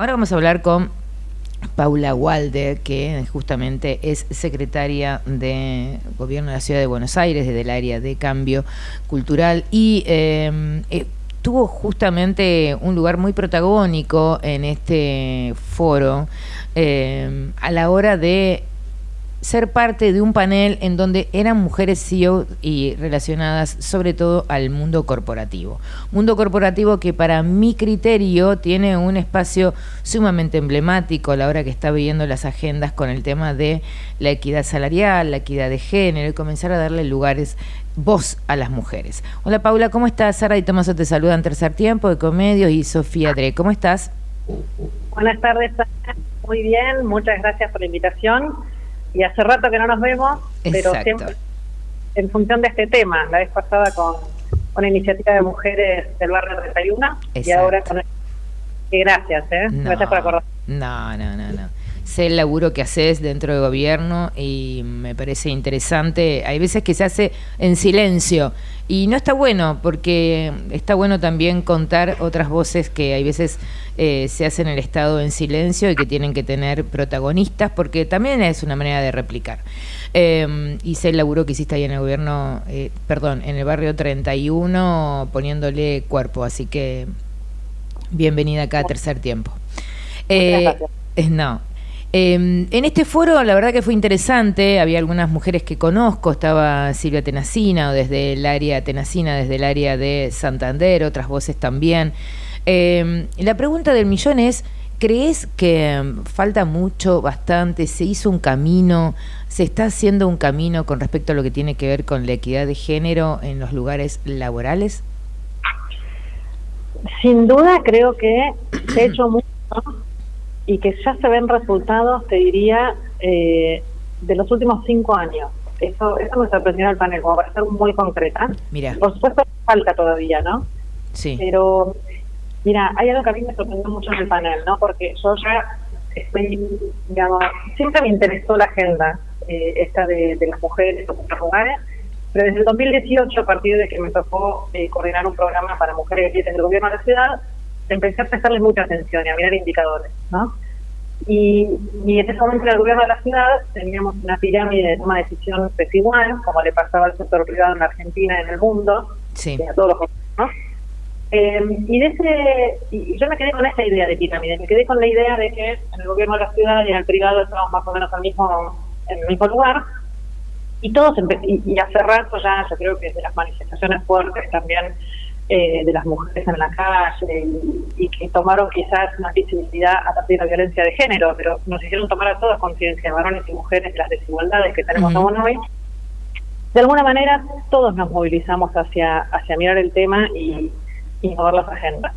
ahora vamos a hablar con Paula Walde, que justamente es secretaria de Gobierno de la Ciudad de Buenos Aires, desde el área de cambio cultural, y eh, eh, tuvo justamente un lugar muy protagónico en este foro eh, a la hora de ser parte de un panel en donde eran mujeres CEO y relacionadas sobre todo al mundo corporativo. Mundo corporativo que para mi criterio tiene un espacio sumamente emblemático a la hora que está viendo las agendas con el tema de la equidad salarial, la equidad de género y comenzar a darle lugares voz a las mujeres. Hola Paula, ¿cómo estás? Sara y Tomaso te saludan Tercer Tiempo de Comedios y Sofía Dre. ¿Cómo estás? Buenas tardes, muy bien, muchas gracias por la invitación y hace rato que no nos vemos, pero siempre en función de este tema, la vez pasada con una iniciativa de mujeres del barrio 31 y ahora con... Gracias, ¿eh? gracias por acordar. No, no, no, no. Sé el laburo que haces dentro del gobierno y me parece interesante. Hay veces que se hace en silencio y no está bueno porque está bueno también contar otras voces que hay veces eh, se hacen en el Estado en silencio y que tienen que tener protagonistas porque también es una manera de replicar. Eh, hice el laburo que hiciste ahí en el gobierno, eh, perdón, en el barrio 31 poniéndole cuerpo, así que bienvenida acá a Tercer Tiempo. Eh, no, Em, en este foro la verdad que fue interesante, había algunas mujeres que conozco, estaba Silvia Tenacina desde el área Tenacina, desde el área de Santander, otras voces también. Em, la pregunta del millón es, ¿crees que em, falta mucho, bastante, se hizo un camino, se está haciendo un camino con respecto a lo que tiene que ver con la equidad de género en los lugares laborales? Sin duda creo que se ha hecho mucho y que ya se ven resultados, te diría, eh, de los últimos cinco años. Eso, eso me sorprendió al panel, como para ser muy concreta. Mira. Por supuesto, falta todavía, ¿no? Sí. Pero, mira, hay algo que a mí me sorprendió mucho en el panel, ¿no? Porque yo ya estoy, digamos, siempre me interesó la agenda eh, esta de, las mujeres los lugares, pero desde el 2018, a partir de que me tocó eh, coordinar un programa para mujeres en el gobierno de la ciudad, empecé a prestarle mucha atención y a mirar indicadores, ¿no? Y, en ese momento en el gobierno de la ciudad teníamos una pirámide de toma de decisión desigual, como le pasaba al sector privado en Argentina y en el mundo, sí. a todos los ¿no? Eh, y, de ese, y yo me quedé con esa idea de pirámide, me quedé con la idea de que en el gobierno de la ciudad y en el privado estábamos más o menos al mismo, en el mismo lugar, y todos y, y hace rato ya, yo creo que desde las manifestaciones fuertes también eh, de las mujeres en la calle y, que tomaron quizás una visibilidad a partir de la violencia de género, pero nos hicieron tomar a todas conciencia, varones y mujeres, de las desigualdades que tenemos aún hoy. De alguna manera, todos nos movilizamos hacia, hacia mirar el tema y, y mover las agendas.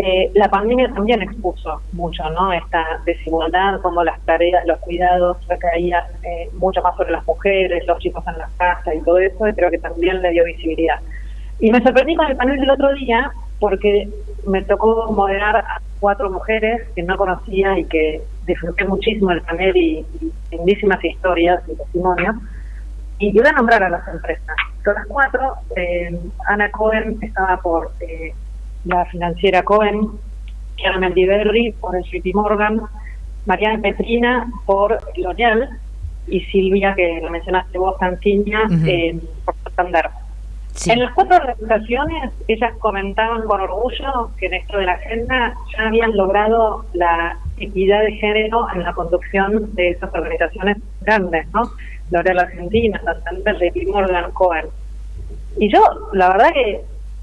Eh, la pandemia también expuso mucho no esta desigualdad, como las tareas, los cuidados recaían eh, mucho más sobre las mujeres, los chicos en las casas y todo eso, y creo que también le dio visibilidad. Y me sorprendí con el panel del otro día porque me tocó moderar a cuatro mujeres que no conocía y que disfruté muchísimo del panel y, lindísimas historias y testimonios. Y voy a nombrar a las empresas. Son las cuatro. Eh, Ana Cohen estaba por eh, la financiera Cohen, Kiara Mendiberri por el JP Morgan, Mariana Petrina por L'Oreal y Silvia, que lo mencionaste vos, Canciña, eh, por Santander. En las cuatro organizaciones, ellas comentaban con orgullo que en esto de la agenda ya habían logrado la equidad de género en la conducción de esas organizaciones grandes, ¿no? L'Oreal Argentina, Santander, JP Morgan, Cohen. Y yo, la verdad que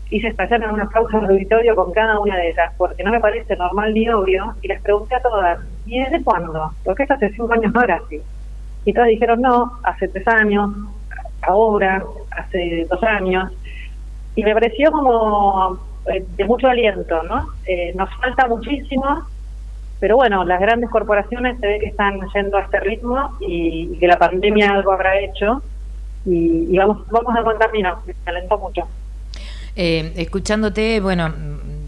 hice estallar en un aplauso de auditorio con cada una de ellas, porque no me parece normal ni obvio, y les pregunté a todas, ¿y desde cuándo? Porque esto hace cinco años no era así. Y todas dijeron, no, hace tres años, ahora, hace dos años, y me pareció como eh, de mucho aliento, ¿no? Eh, nos falta muchísimo, pero bueno, las grandes corporaciones se ve que están yendo a este ritmo y, que la pandemia algo habrá hecho y, vamos, vamos a contar, mira, me alentó mucho. Eh, escuchándote, bueno,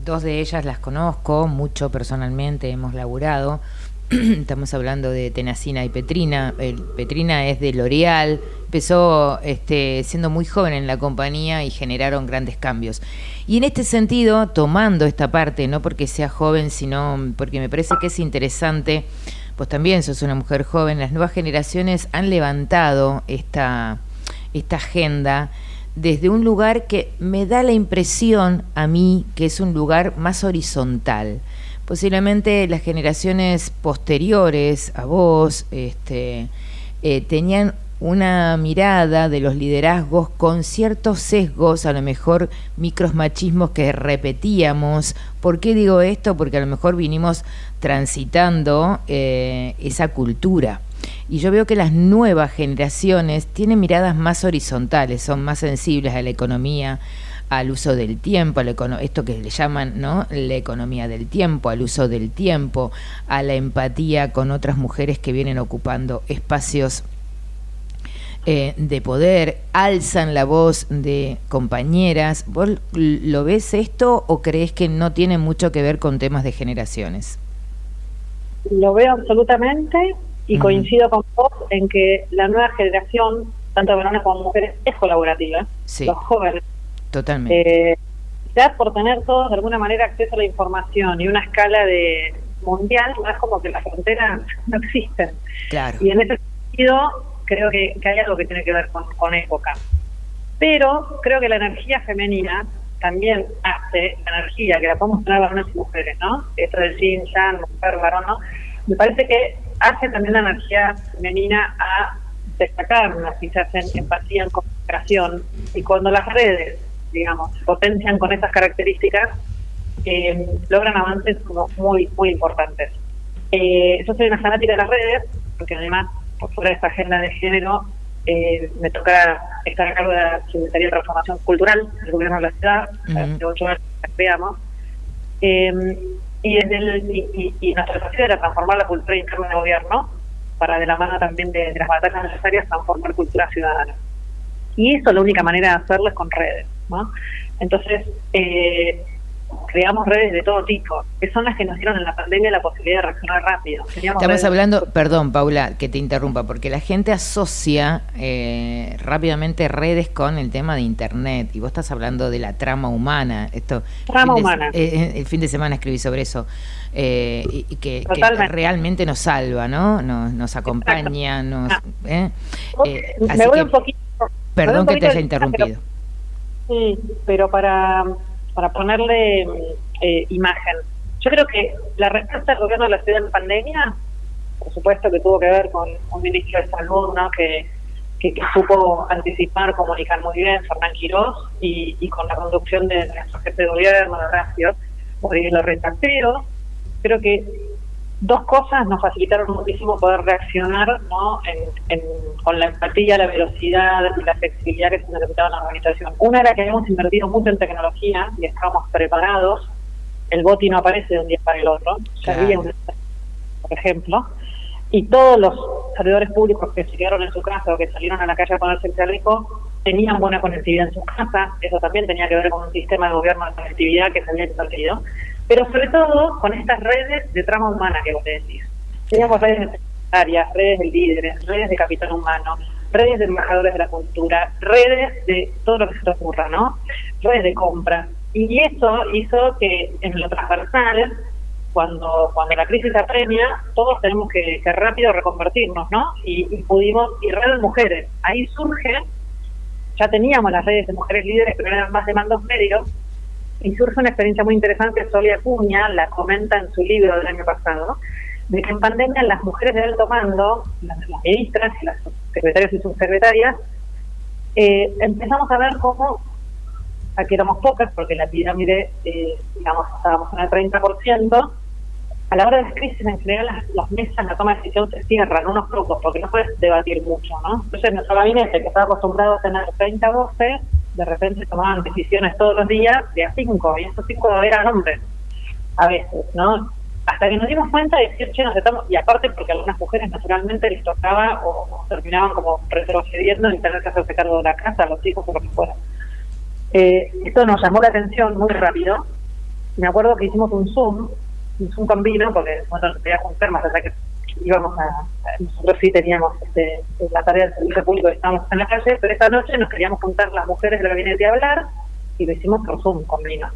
dos de ellas las conozco mucho personalmente, hemos laburado estamos hablando de Tenacina y Petrina, Petrina es de L'Oreal, empezó este, siendo muy joven en la compañía y generaron grandes cambios. Y en este sentido, tomando esta parte, no porque sea joven, sino porque me parece que es interesante, pues también sos una mujer joven, las nuevas generaciones han levantado esta, esta agenda desde un lugar que me da la impresión a mí que es un lugar más horizontal. Posiblemente las generaciones posteriores a vos este, eh, tenían una mirada de los liderazgos con ciertos sesgos, a lo mejor micros machismos que repetíamos. ¿Por qué digo esto? Porque a lo mejor vinimos transitando eh, esa cultura. Y yo veo que las nuevas generaciones tienen miradas más horizontales, son más sensibles a la economía, al uso del tiempo, a esto que le llaman ¿no? la economía del tiempo, al uso del tiempo, a la empatía con otras mujeres que vienen ocupando espacios eh, de poder, alzan la voz de compañeras. ¿Vos lo ves esto o crees que no tiene mucho que ver con temas de generaciones? Lo veo absolutamente y coincido con vos en que la nueva generación, tanto varones como mujeres, es colaborativa. Los jóvenes. Totalmente. Eh, ya por tener todos de alguna manera acceso a la información y una escala de mundial, no es como que las fronteras no existen. Claro. Y en ese sentido, creo que, hay algo que tiene que ver con, con época. Pero creo que la energía femenina también hace la energía, que la podemos tener varones y mujeres, ¿no? Esto del yin, yang, mujer, varón, ¿no? Me parece que hace también la energía femenina a destacarnos, quizás en empatía, en comunicación, y cuando las redes, digamos, potencian con esas características, eh, logran avances como muy, muy importantes. Eh, yo soy una fanática de las redes, porque además, por fuera de esta agenda de género, eh, me toca estar a cargo de la Secretaría de Transformación Cultural del Gobierno de la Ciudad, hace ocho años que creamos. Y, el, y, y, nuestro era transformar la cultura interna del gobierno para de la mano también de, las batallas necesarias transformar cultura ciudadana. Y eso la única manera de hacerlo es con redes. ¿no? Entonces, eh, creamos redes de todo tipo, que son las que nos dieron en la pandemia la posibilidad de reaccionar rápido. Estamos hablando, perdón Paula, que te interrumpa, porque la gente asocia eh, rápidamente redes con el tema de Internet, y vos estás hablando de la trama humana. Esto, trama humana. Eh, eh, el fin de semana escribí sobre eso, y, que, realmente nos salva, ¿no? Nos, nos acompaña, nos... Ah. me voy un poquito... Perdón que te haya interrumpido. sí, pero para para ponerle eh, imagen. Yo creo que la respuesta del gobierno de la ciudad en pandemia, por supuesto que tuvo que ver con un ministro de salud ¿no? que, supo anticipar, comunicar muy bien, Fernán Quirós, y, con la conducción de nuestro jefe de gobierno, Horacio, lo Pero creo que dos cosas nos facilitaron muchísimo poder reaccionar ¿no? con la empatía, la velocidad y la flexibilidad que se necesitaba en la organización. Una era que habíamos invertido mucho en tecnología y estábamos preparados. El BOTI no aparece de un día para el otro. Ya había un, por ejemplo. Y todos los servidores públicos que se quedaron en su casa o que salieron a la calle a ponerse el chaleco tenían buena conectividad en su casa. Eso también tenía que ver con un sistema de gobierno de conectividad que se había invertido pero sobre todo con estas redes de trama humana que vos decís. Teníamos redes de redes de líderes, redes de capital humano, redes de embajadores de la cultura, redes de todo lo que se te ocurra, ¿no? Redes de compra. Y eso hizo que en lo transversal, cuando, cuando la crisis apremia, todos tenemos que, rápido reconvertirnos, ¿no? Y, pudimos, y redes de mujeres. Ahí surge, ya teníamos las redes de mujeres líderes, pero eran más de mandos medios, y surge una experiencia muy interesante, Solia Cuña la comenta en su libro del año pasado, de que en pandemia las mujeres de alto mando, las, ministras las secretarias y subsecretarias, eh, empezamos a ver cómo, aquí éramos pocas, porque la pirámide, eh, digamos, estábamos en el 30%, a la hora de las crisis en general las, mesas, la toma de decisión se cierran, unos pocos, porque no puedes debatir mucho, ¿no? Entonces nuestro gabinete, que estaba acostumbrado a tener 30 voces, de repente tomaban decisiones todos los días de a cinco, y esos cinco eran hombres, a veces, ¿no? Hasta que nos dimos cuenta de decir, che, nos estamos, y aparte porque a algunas mujeres naturalmente les tocaba o, terminaban como retrocediendo en tener que hacerse cargo de la casa, los hijos o lo que fuera. Eh, esto nos llamó la atención muy rápido. Me acuerdo que hicimos un Zoom un combino, porque bueno, se quería juntar más allá que íbamos a, nosotros sí teníamos este, la tarea del servicio público, estábamos en la calle, pero esta noche nos queríamos juntar las mujeres del gabinete a hablar y lo hicimos por Zoom con vino.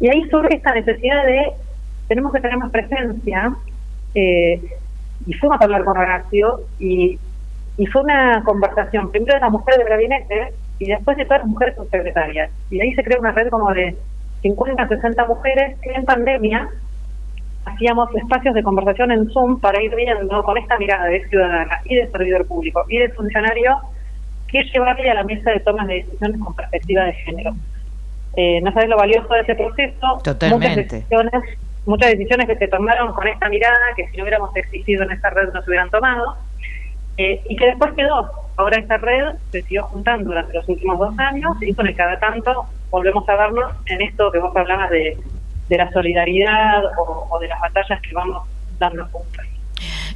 Y ahí surge esta necesidad de, tenemos que tener más presencia, eh, y fuimos a hablar con Horacio, y, y fue una conversación, primero de las mujeres del gabinete, y después de todas las mujeres subsecretarias. Y ahí se creó una red como de 50, 60 mujeres que en pandemia hacíamos espacios de conversación en Zoom para ir viendo con esta mirada de ciudadana y de servidor público y de funcionario qué llevarle a la mesa de tomas de decisiones con perspectiva de género. Eh, no sabes lo valioso de ese proceso. Totalmente. Muchas decisiones, muchas decisiones que se tomaron con esta mirada, que si no hubiéramos existido en esta red no se hubieran tomado, eh, y que después quedó. Ahora esta red se siguió juntando durante los últimos dos años y con el cada tanto volvemos a vernos en esto que vos hablabas de de la solidaridad o, de las batallas que vamos dando juntos.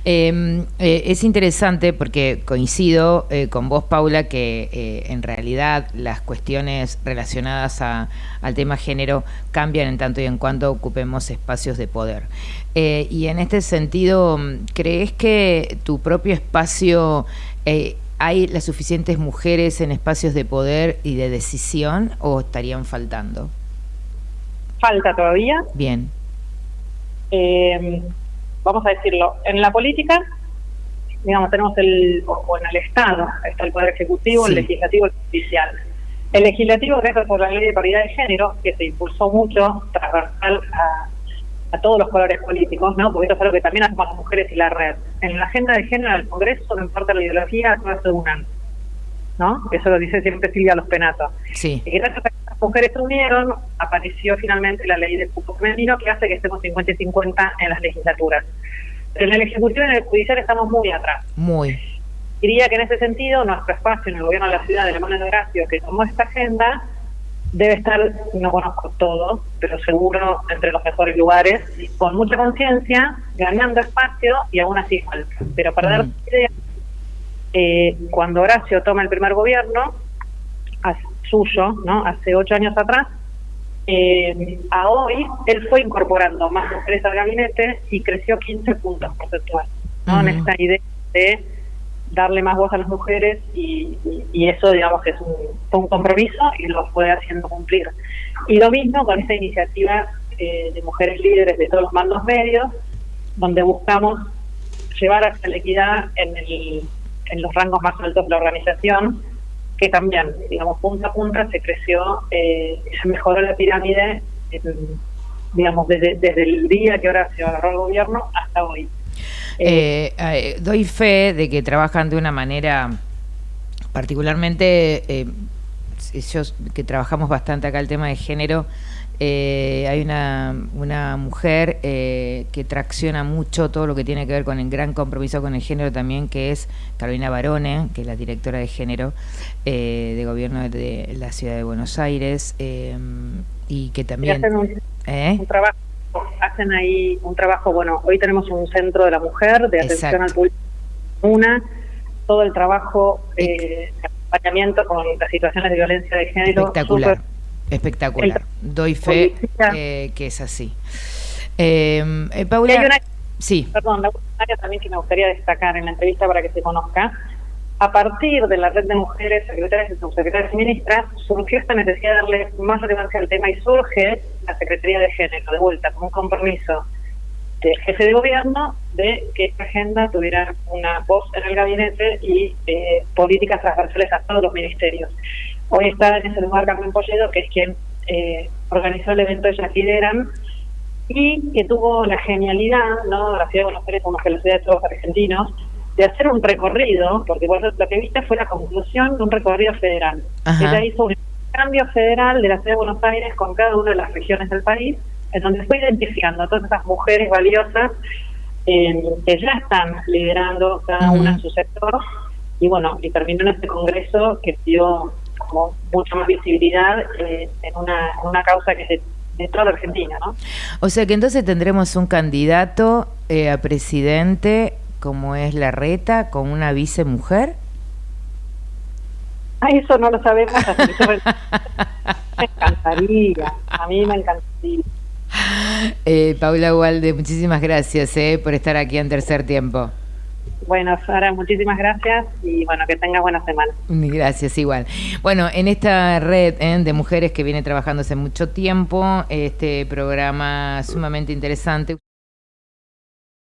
Em, eh, es interesante porque coincido eh, con vos, Paula, que eh, en realidad las cuestiones relacionadas al tema género cambian en tanto y en cuanto ocupemos espacios de poder. y en este sentido, ¿crees que tu propio espacio hay las suficientes mujeres en espacios de poder y de decisión o estarían faltando? Falta todavía. Bien. Eh, vamos a decirlo, en la política, digamos, tenemos el, o en el Estado, está el Poder Ejecutivo, el Legislativo y el Judicial. El Legislativo reza por la ley de paridad de género, que se impulsó mucho, transversal a, a todos los colores políticos, ¿no? Porque esto es algo que también hacemos las mujeres y la red. En la agenda de género del Congreso, no importa la ideología, todas se unan. ¿No? Eso lo dice siempre Silvia Los Penatos. Sí. Y gracias a que las mujeres se unieron, apareció finalmente la ley del cupo femenino que hace que estemos 50 y 50 en las legislaturas. Pero en el Ejecutivo y en el Judicial estamos muy atrás. Muy. Diría que en ese sentido, nuestro espacio en el gobierno de la ciudad de la mano de Horacio, que tomó esta agenda, debe estar, no conozco todo, pero seguro entre los mejores lugares, con mucha conciencia, ganando espacio y aún así falta. Pero para dar idea, eh, cuando Horacio toma el primer gobierno, suyo, ¿no? hace ocho años atrás, eh, a hoy él fue incorporando más mujeres al gabinete y creció 15 puntos porcentuales, ¿no? en esta idea de darle más voz a las mujeres y, eso digamos que es un, un, compromiso y lo fue haciendo cumplir. Y lo mismo con esta iniciativa eh, de mujeres líderes de todos los mandos medios, donde buscamos llevar hacia la equidad en el en los rangos más altos de la organización, que también, digamos, punta a punta se creció, eh, se mejoró la pirámide, digamos, desde, desde el día que ahora se agarró el gobierno hasta hoy. Eh, eh, doy fe de que trabajan de una manera particularmente, ellos que trabajamos bastante acá el tema de género, eh, hay una, una mujer eh, que tracciona mucho todo lo que tiene que ver con el gran compromiso con el género también, que es Carolina Barone, que es la directora de género eh, de gobierno de la ciudad de Buenos Aires, y que también... hacen un, trabajo, hacen ahí un trabajo, bueno, hoy tenemos un centro de la mujer, de atención al público, una, todo el trabajo de acompañamiento con las situaciones de violencia de género. Espectacular. Espectacular. Doy fe que es así. Eh, eh, Paula, hay una, sí. Perdón, la área también que me gustaría destacar en la entrevista para que se conozca. A partir de la red de mujeres secretarias y subsecretarias y ministras, surgió esta necesidad de darle más relevancia al tema y surge la Secretaría de Género, de vuelta, como un compromiso del jefe de gobierno de que esta agenda tuviera una voz en el gabinete y eh, políticas transversales a todos los ministerios. Hoy está en ese lugar Carmen Polledo, que es quien eh, organizó el evento Ellas Lideran, y que tuvo la genialidad, ¿no? la ciudad de Buenos Aires, como que la ciudad de todos los argentinos, de hacer un recorrido, porque lo que viste fue la conclusión de un recorrido federal. Ella hizo un cambio federal de la ciudad de Buenos Aires con cada una de las regiones del país, en donde fue identificando a todas esas mujeres valiosas eh, que ya están liderando cada una en su sector, y bueno, y terminó en este congreso que dio como mucha más visibilidad eh, en, una, una causa que es de, toda la Argentina, ¿no? O sea que entonces tendremos un candidato eh, a presidente como es la reta con una vice mujer. Ah, eso no lo sabemos. me encantaría, a mí me encantaría. Eh, Paula Walde, muchísimas gracias eh, por estar aquí en tercer tiempo. Bueno, Sara, muchísimas gracias y bueno, que tengas buena semana. Gracias, igual. Bueno, en esta red eh, de mujeres que viene trabajando hace mucho tiempo, este programa sumamente interesante.